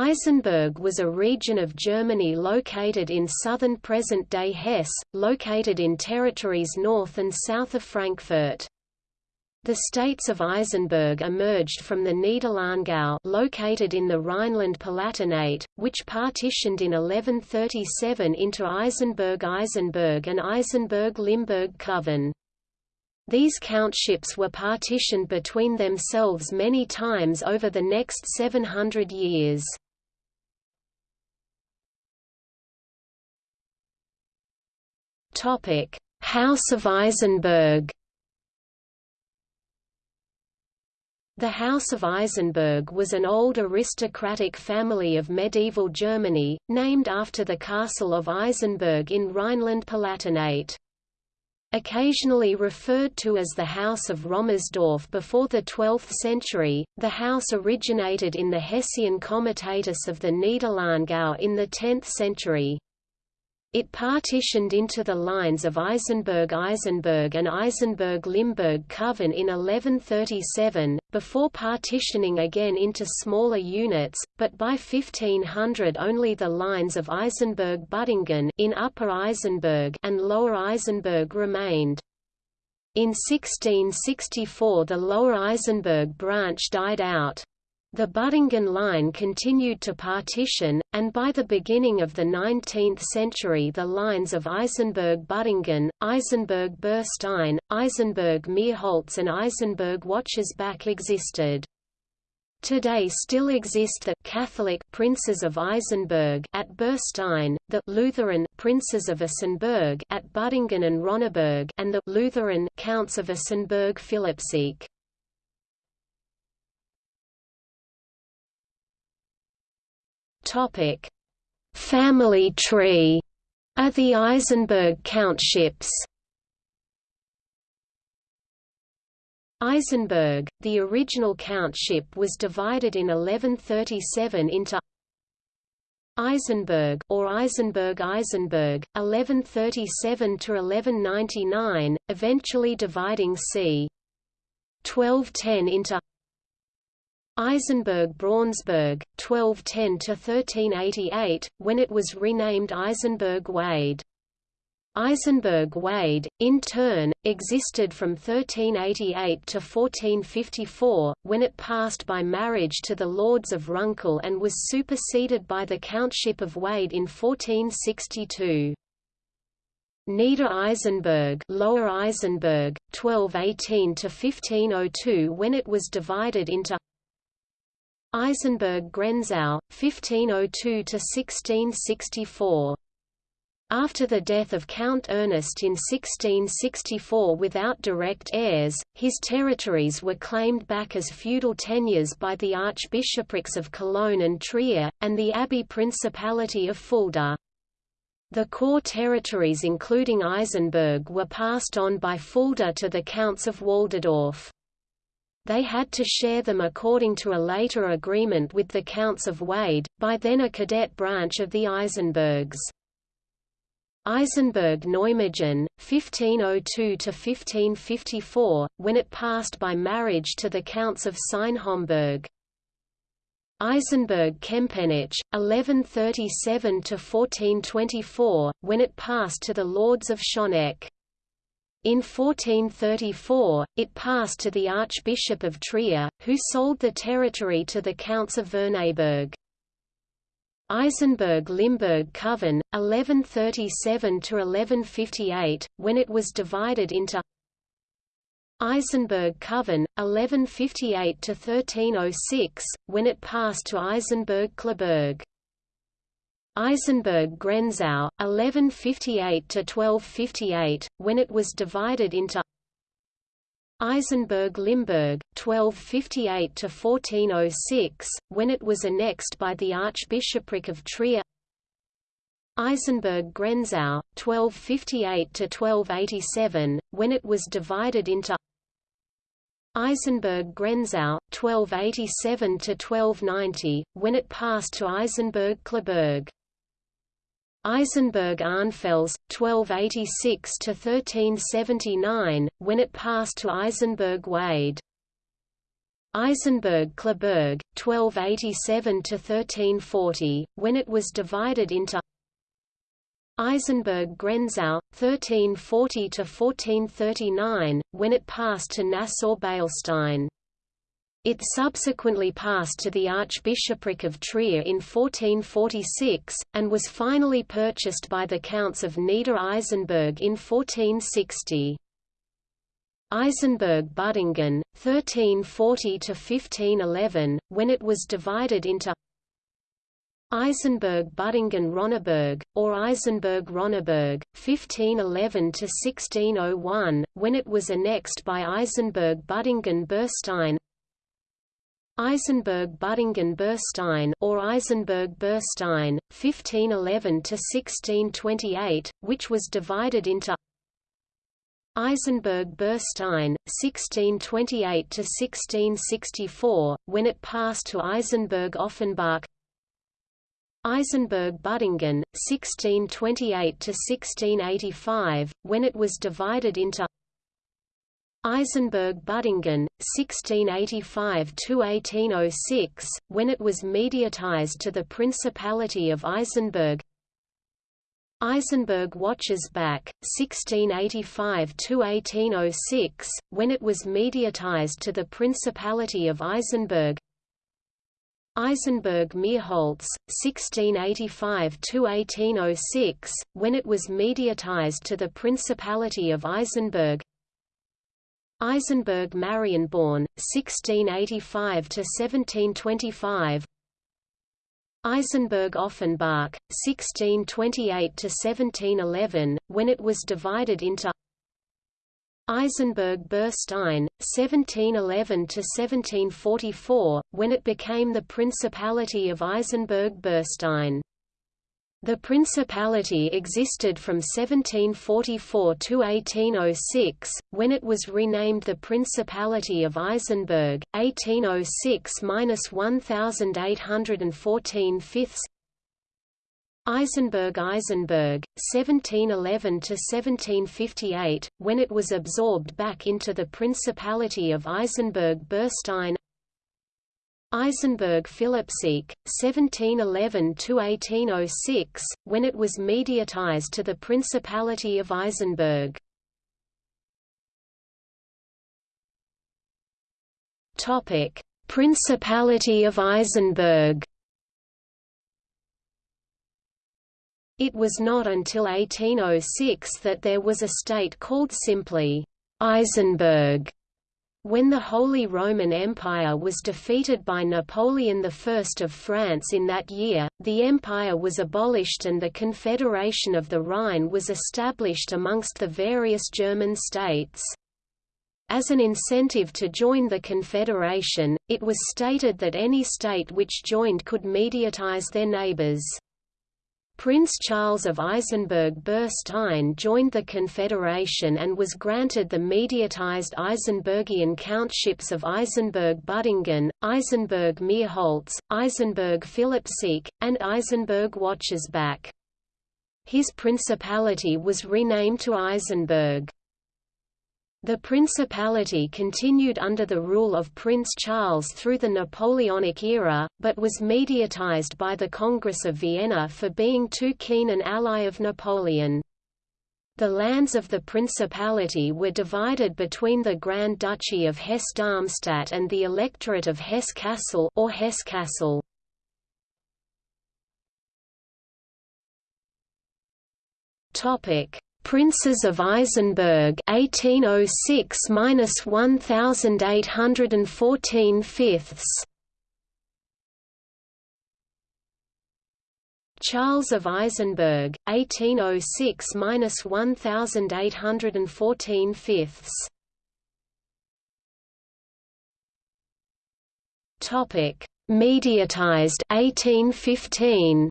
Isenburg was a region of Germany located in southern present-day Hesse, located in territories north and south of Frankfurt. The states of Isenburg emerged from the Niederlahngau located in the Rhineland-Palatinate, which partitioned in 1137 into Isenburg-Eisenberg and Isenburg-Limburg-Coven. These countships were partitioned between themselves many times over the next 700 years. House of Isenburg The House of Isenburg was an old aristocratic family of medieval Germany, named after the castle of Isenburg in Rhineland-Palatinate. Occasionally referred to as the House of Rommersdorf before the 12th century, the house originated in the Hessian comitatus of the Niederlahngau in the 10th century. It partitioned into the lines of Isenburg-Eisenberg and Isenburg-Limburg-Coven in 1137, before partitioning again into smaller units, but by 1500 only the lines of Isenburg-Buttingen in Upper Isenburg and Lower Isenburg remained. In 1664 the Lower Isenburg branch died out. The Büdingen line continued to partition, and by the beginning of the 19th century the lines of Eisenberg-Büdingen, Isenburg-Burstein, Isenburg-Meerholz and Isenburg-Watchersbach existed. Today still exist the Catholic Princes of Isenburg at Birstein, the Lutheran Princes of Isenburg at Büdingen and Ronneburg, and the Lutheran Counts of Isenburg-Philippseek. Topic: Family tree are the Isenburg countships. Isenburg, the original countship was divided in 1137 into Isenburg or Isenburg Isenburg 1137 to 1199 eventually dividing c 1210 into Isenburg-Braunsberg, 1210–1388, when it was renamed Isenburg-Wade. Isenburg-Wade, in turn, existed from 1388 to 1454, when it passed by marriage to the lords of Runkel and was superseded by the Countship of Wied in 1462. Nieder Isenburg, Lower Isenburg, 1218 to 1502 when it was divided into Isenburg-Grenzau, 1502–1664. After the death of Count Ernest in 1664 without direct heirs, his territories were claimed back as feudal tenures by the archbishoprics of Cologne and Trier, and the abbey principality of Fulda. The core territories including Isenburg were passed on by Fulda to the Counts of Walderdorff they had to share them according to a later agreement with the Counts of Wied, by then a cadet branch of the Isenburgs. Isenburg-Neumagen, 1502–1554, when it passed by marriage to the Counts of Sayn-Homburg. Isenburg-Kempenich, 1137–1424, when it passed to the Lords of Schoneck. In 1434, it passed to the Archbishop of Trier, who sold the territory to the Counts of Wernigerberg. Isenburg-Limburg Covern, 1137–1158, when it was divided into Isenburg Covern, 1158–1306, when it passed to Isenburg-Kleberg. Isenburg-Grenzau, 1158–1258, when it was divided into Isenburg-Limburg, 1258–1406, when it was annexed by the Archbishopric of Trier Isenburg-Grenzau, 1258–1287, when it was divided into Isenburg-Grenzau, 1287–1290, when it passed to Isenburg-Kleberg. Isenburg-Arnfels, 1286–1379, when it passed to Isenburg-Wade. Isenburg-Kleberg, 1287–1340, when it was divided into Isenburg-Grenzau, 1340–1439, when it passed to Nassau-Beilstein. It subsequently passed to the Archbishopric of Trier in 1446, and was finally purchased by the Counts of Nieder-Isenburg in 1460. Isenburg-Buddingen, 1340–1511, when it was divided into Isenburg-Buddingen-Ronneberg, or Isenburg-Ronneberg, 1511–1601, when it was annexed by Isenburg-Buddingen-Berstein Isenburg-Buddingen-Berstein or Isenburg-Berstein, 1511–1628, which was divided into Isenburg-Berstein, 1628–1664, when it passed to Isenburg-Offenbach Isenburg-Buddingen, 1628–1685, when it was divided into Isenburg-Buddingen, 1685–1806, when it was mediatized to the Principality of Isenburg. Isenburg-Wachersbach, 1685–1806, when it was mediatized to the Principality of Isenburg. Isenburg-Meerholz, 1685–1806, when it was mediatized to the Principality of Isenburg Isenburg-Marienborn, 1685–1725 Isenburg-Offenbach, 1628–1711, when it was divided into Isenburg-Berstein, 1711–1744, when it became the Principality of Isenburg-Berstein. The principality existed from 1744 to 1806, when it was renamed the Principality of Isenburg, 1806–1814 fifths. Isenburg-Eisenberg, 1711–1758, when it was absorbed back into the Principality of Isenburg-Berstein Isenburg-Philippsthek, 1711–1806, when it was mediatized to the Principality of Isenburg. Principality of Isenburg It was not until 1806 that there was a state called simply Isenburg when the Holy Roman Empire was defeated by Napoleon I of France in that year, the empire was abolished and the Confederation of the Rhine was established amongst the various German states. As an incentive to join the Confederation, it was stated that any state which joined could mediatize their neighbors. Prince Charles of Isenburg-Berstein joined the Confederation and was granted the mediatized Isenburgian countships of Isenburg-Buddingen, Isenburg-Meerholz, Isenburg-Philippsthek, and Isenburg-Wachersbach. His principality was renamed to Isenburg. The principality continued under the rule of Prince Charles through the Napoleonic era, but was mediatized by the Congress of Vienna for being too keen an ally of Napoleon. The lands of the principality were divided between the Grand Duchy of Hesse-Darmstadt and the Electorate of Hesse-Kassel or Hesse-Kassel. Topic: Princes of Isenburg 1806–1814 fifths. Charles of Isenburg 1806–1814 fifths. Topic Mediatized 1815